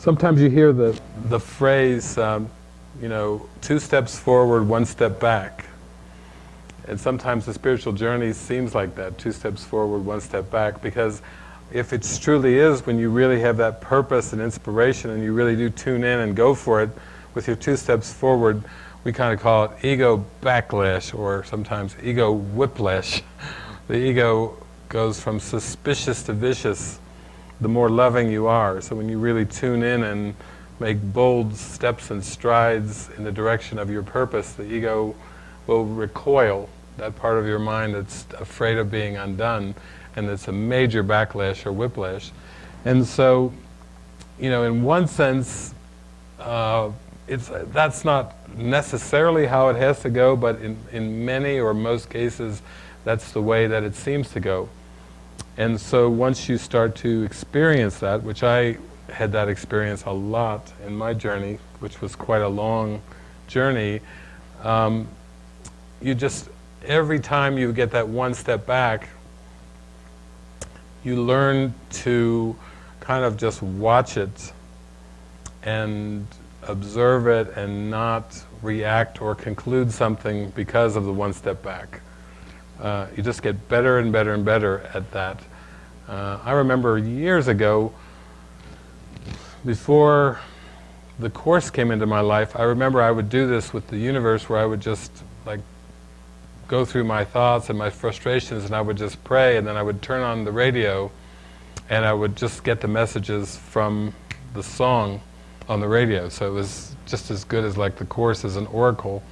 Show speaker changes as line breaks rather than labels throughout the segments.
Sometimes you hear the, the phrase, um, you know, two steps forward, one step back. And sometimes the spiritual journey seems like that, two steps forward, one step back, because if it truly is when you really have that purpose and inspiration and you really do tune in and go for it with your two steps forward, we kind of call it ego backlash or sometimes ego whiplash. the ego goes from suspicious to vicious the more loving you are. So when you really tune in and make bold steps and strides in the direction of your purpose, the ego will recoil, that part of your mind that's afraid of being undone, and it's a major backlash or whiplash. And so, you know, in one sense, uh, it's, that's not necessarily how it has to go, but in, in many or most cases, that's the way that it seems to go. And so once you start to experience that, which I had that experience a lot in my journey, which was quite a long journey, um, you just, every time you get that one step back, you learn to kind of just watch it and observe it and not react or conclude something because of the one step back. Uh, you just get better and better and better at that. Uh, I remember years ago, before the Course came into my life, I remember I would do this with the universe where I would just like go through my thoughts and my frustrations and I would just pray and then I would turn on the radio and I would just get the messages from the song on the radio. So it was just as good as like the Course as an oracle.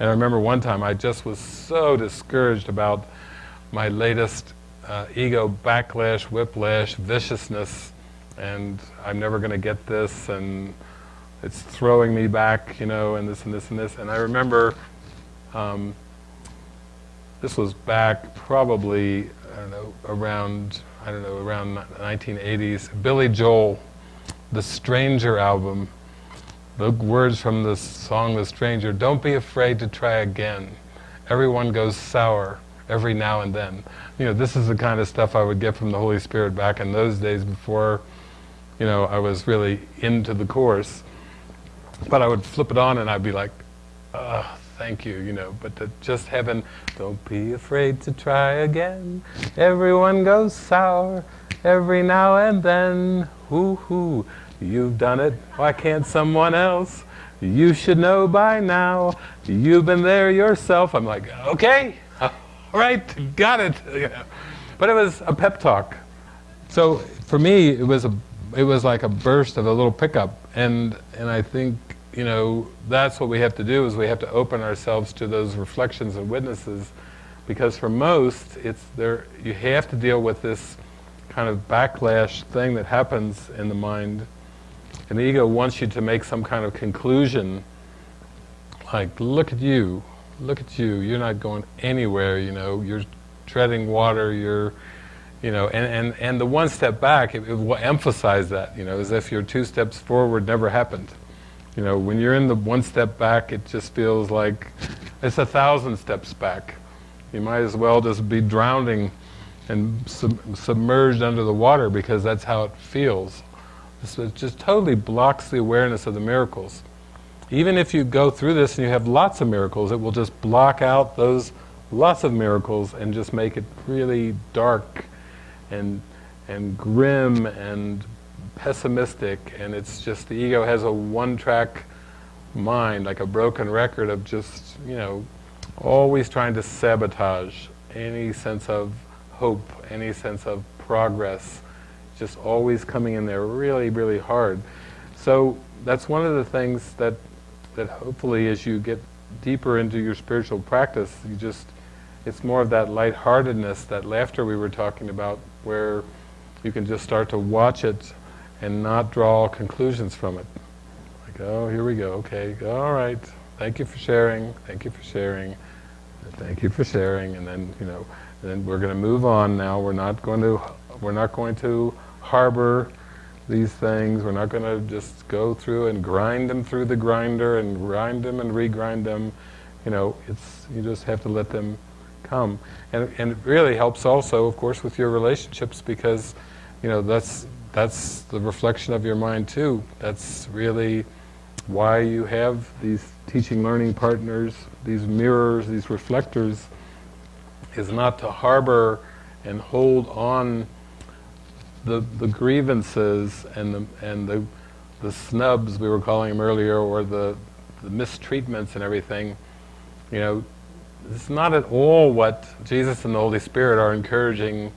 And I remember one time I just was so discouraged about my latest uh, ego backlash, whiplash, viciousness, and I'm never going to get this, and it's throwing me back, you know, and this and this and this. And I remember um, this was back probably, I don't know, around, I don't know, around 1980s. Billy Joel, the Stranger album, the words from the song The Stranger, don't be afraid to try again. Everyone goes sour every now and then. You know, this is the kind of stuff I would get from the Holy Spirit back in those days before, you know, I was really into the Course. But I would flip it on and I'd be like, oh, thank you, you know, but just having, don't be afraid to try again. Everyone goes sour every now and then. Hoo hoo. You've done it, why can't someone else? You should know by now, you've been there yourself. I'm like, okay, all right, got it. But it was a pep talk. So for me, it was a, it was like a burst of a little pickup, and and I think you know that's what we have to do is we have to open ourselves to those reflections and witnesses, because for most, it's there. You have to deal with this kind of backlash thing that happens in the mind and the ego wants you to make some kind of conclusion, like, look at you, look at you, you're not going anywhere, you know, you're treading water, you're, you know, and, and, and the one step back, it, it will emphasize that, you know, as if your two steps forward never happened. You know, when you're in the one step back, it just feels like it's a thousand steps back. You might as well just be drowning and sub submerged under the water because that's how it feels. It just totally blocks the awareness of the miracles. Even if you go through this and you have lots of miracles, it will just block out those lots of miracles and just make it really dark and and grim and pessimistic and it's just the ego has a one-track mind like a broken record of just you know always trying to sabotage any sense of hope any sense of progress just always coming in there really, really hard. So that's one of the things that, that hopefully as you get deeper into your spiritual practice, you just, it's more of that lightheartedness, that laughter we were talking about, where you can just start to watch it and not draw conclusions from it. Like, oh, here we go, okay, all right, thank you for sharing, thank you for sharing, thank you for sharing, and then, you know, then we're going to move on now, we're not going to, we're not going to harbor these things. We're not going to just go through and grind them through the grinder and grind them and regrind them. You know, it's you just have to let them come. And, and it really helps also, of course, with your relationships because, you know, that's that's the reflection of your mind too. That's really why you have these teaching learning partners, these mirrors, these reflectors, is not to harbor and hold on the, the grievances and the, and the, the snubs we were calling them earlier, or the, the mistreatments and everything, you know, it's not at all what Jesus and the Holy Spirit are encouraging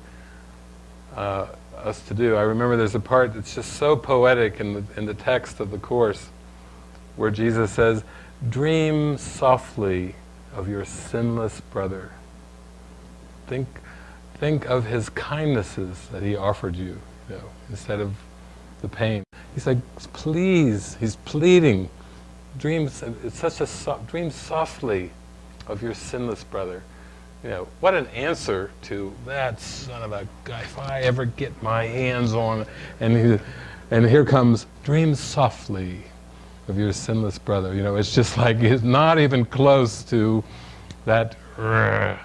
uh, us to do. I remember there's a part that's just so poetic in the, in the text of the Course where Jesus says, dream softly of your sinless brother. Think, think of his kindnesses that he offered you, you know, instead of the pain. He's like, please, he's pleading, dream, it's such a, dream softly of your sinless brother. You know, what an answer to that son of a guy, if I ever get my hands on, and, he, and here comes, dream softly of your sinless brother. You know, it's just like, it's not even close to that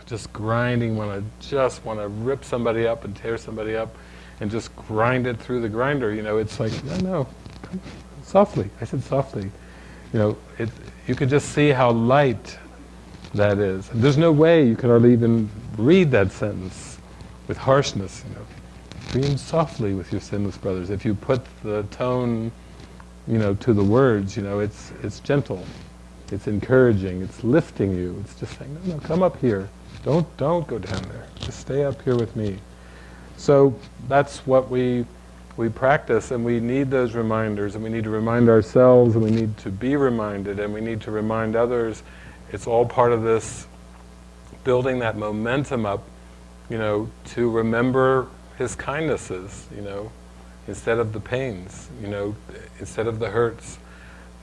just grinding when I just want to rip somebody up and tear somebody up and just grind it through the grinder. You know, it's like, no, no, softly. I said softly. You know, it, you can just see how light that is. And there's no way you could hardly even read that sentence with harshness, you know. Dream softly with your sinless brothers. If you put the tone, you know, to the words, you know, it's, it's gentle, it's encouraging, it's lifting you. It's just saying, no, no, come up here. Don't, don't go down there. Just stay up here with me. So that's what we, we practice and we need those reminders and we need to remind ourselves and we need to be reminded and we need to remind others it's all part of this building that momentum up, you know, to remember his kindnesses, you know, instead of the pains, you know, instead of the hurts.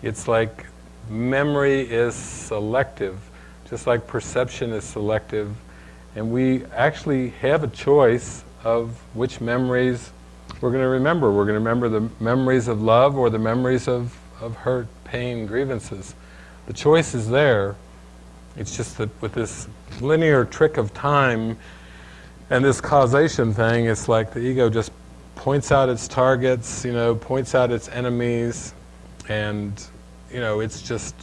It's like memory is selective, just like perception is selective, and we actually have a choice of which memories we're going to remember. We're going to remember the memories of love or the memories of, of hurt, pain, grievances. The choice is there, it's just that with this linear trick of time and this causation thing, it's like the ego just points out its targets, you know, points out its enemies, and, you know, it's just,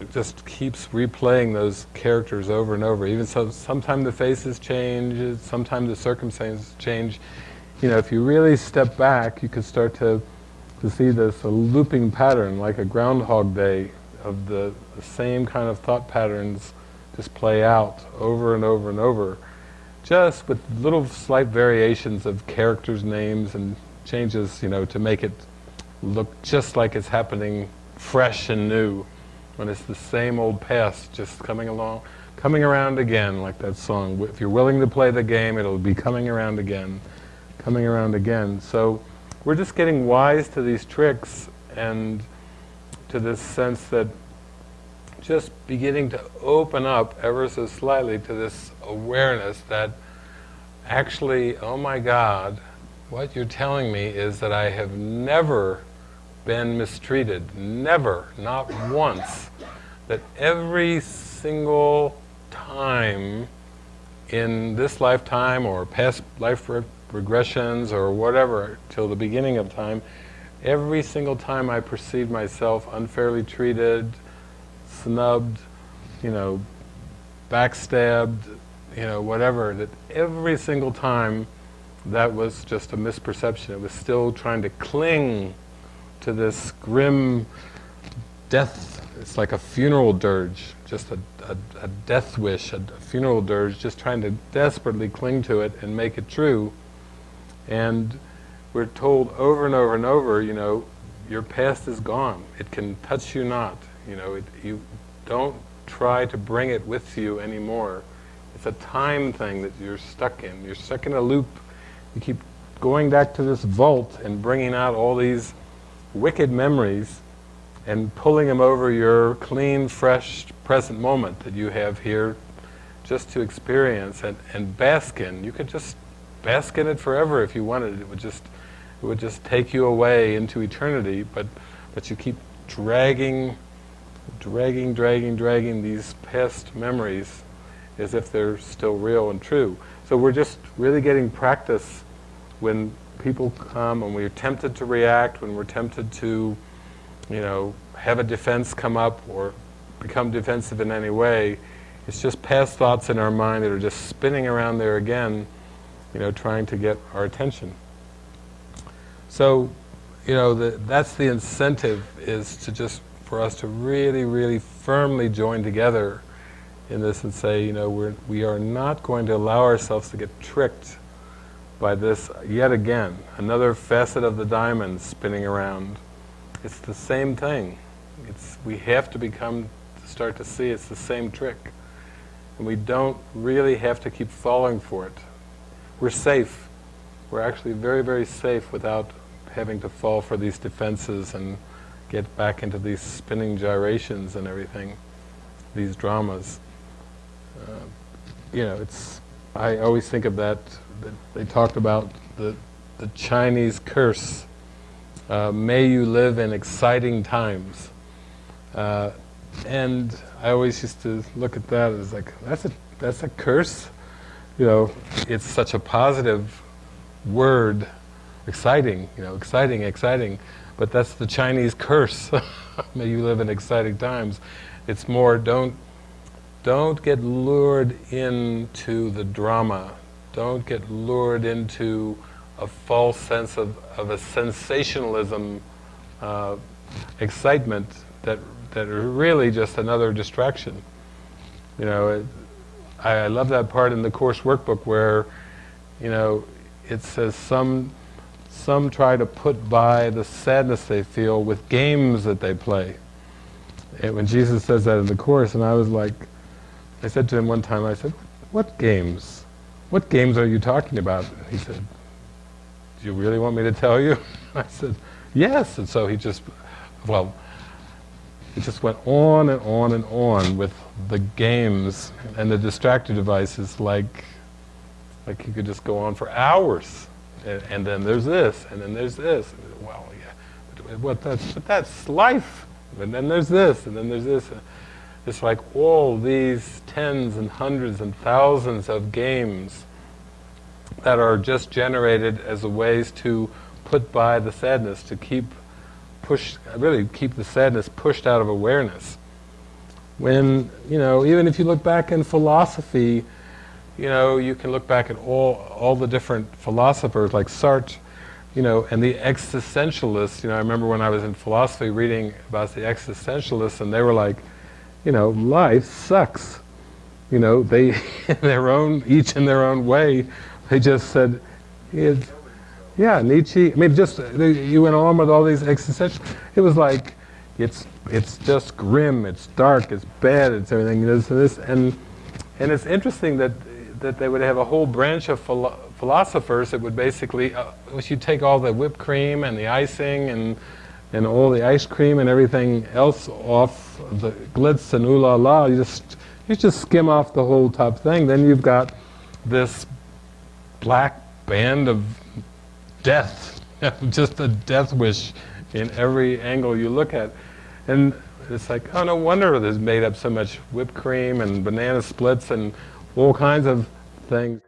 it just keeps replaying those characters over and over. Even so, sometimes the faces change, sometimes the circumstances change. You know, if you really step back, you can start to, to see this a looping pattern, like a Groundhog Day of the, the same kind of thought patterns just play out over and over and over, just with little slight variations of characters' names and changes, you know, to make it look just like it's happening fresh and new, when it's the same old past just coming along, coming around again, like that song. If you're willing to play the game, it'll be coming around again, coming around again. So we're just getting wise to these tricks and to this sense that just beginning to open up ever so slightly to this awareness that actually, oh my God, what you're telling me is that I have never been mistreated, never, not once, that every single time in this lifetime or past life re regressions or whatever till the beginning of time, every single time I perceived myself unfairly treated, snubbed, you know, backstabbed, you know, whatever, that every single time that was just a misperception. It was still trying to cling to this grim death. It's like a funeral dirge, just a, a, a death wish, a, a funeral dirge, just trying to desperately cling to it and make it true. And we're told over and over and over, you know, your past is gone. It can touch you not. You know, it, you don't try to bring it with you anymore. It's a time thing that you're stuck in. You're stuck in a loop. You keep going back to this vault and bringing out all these wicked memories and pulling them over your clean, fresh, present moment that you have here just to experience and, and bask in. You could just bask in it forever if you wanted. It would just it would just take you away into eternity, but, but you keep dragging, dragging, dragging, dragging these past memories as if they're still real and true. So we're just really getting practice when people come and we're tempted to react, when we're tempted to, you know, have a defense come up or become defensive in any way, it's just past thoughts in our mind that are just spinning around there again, you know, trying to get our attention. So, you know, the, that's the incentive is to just, for us to really, really firmly join together in this and say, you know, we're, we are not going to allow ourselves to get tricked by this yet again, another facet of the diamond spinning around. It's the same thing. It's, we have to become, to start to see it's the same trick. And we don't really have to keep falling for it. We're safe. We're actually very, very safe without having to fall for these defenses and get back into these spinning gyrations and everything, these dramas. Uh, you know, it's, I always think of that, that they talked about the, the Chinese curse, uh, may you live in exciting times. Uh, and I always used to look at that as like, that's a, that's a curse? You know, it's such a positive word, exciting, you know, exciting, exciting, but that's the Chinese curse. may you live in exciting times. It's more, don't don't get lured into the drama. Don't get lured into a false sense of, of a sensationalism uh, excitement that, that are really just another distraction. You know, it, I, I love that part in the course workbook where, you know, it says some, some try to put by the sadness they feel with games that they play. And when Jesus says that in the Course, and I was like, I said to him one time, I said, what games? What games are you talking about? He said, do you really want me to tell you? I said, yes. And so he just, well, he just went on and on and on with the games and the distractor devices like, like he could just go on for hours. And, and then there's this, and then there's this. Well, yeah, but, what that's, but that's life. And then there's this, and then there's this. It's like all these tens and hundreds and thousands of games that are just generated as a ways to put by the sadness, to keep push, really keep the sadness pushed out of awareness. When, you know, even if you look back in philosophy, you know, you can look back at all, all the different philosophers like Sartre, you know, and the existentialists, you know, I remember when I was in philosophy reading about the existentialists and they were like, you know, life sucks. You know, they, in their own, each in their own way, they just said, yeah, Nietzsche, I mean, just, you went on with all these existential, it was like, it's, it's just grim, it's dark, it's bad, it's everything, this, this, and, and it's interesting that, that they would have a whole branch of philo philosophers that would basically, uh, you take all the whipped cream and the icing and and all the ice cream and everything else off the glitz and ooh la la, you just, you just skim off the whole top thing. Then you've got this black band of death, just a death wish in every angle you look at. And it's like, oh, no wonder there's made up so much whipped cream and banana splits and all kinds of things.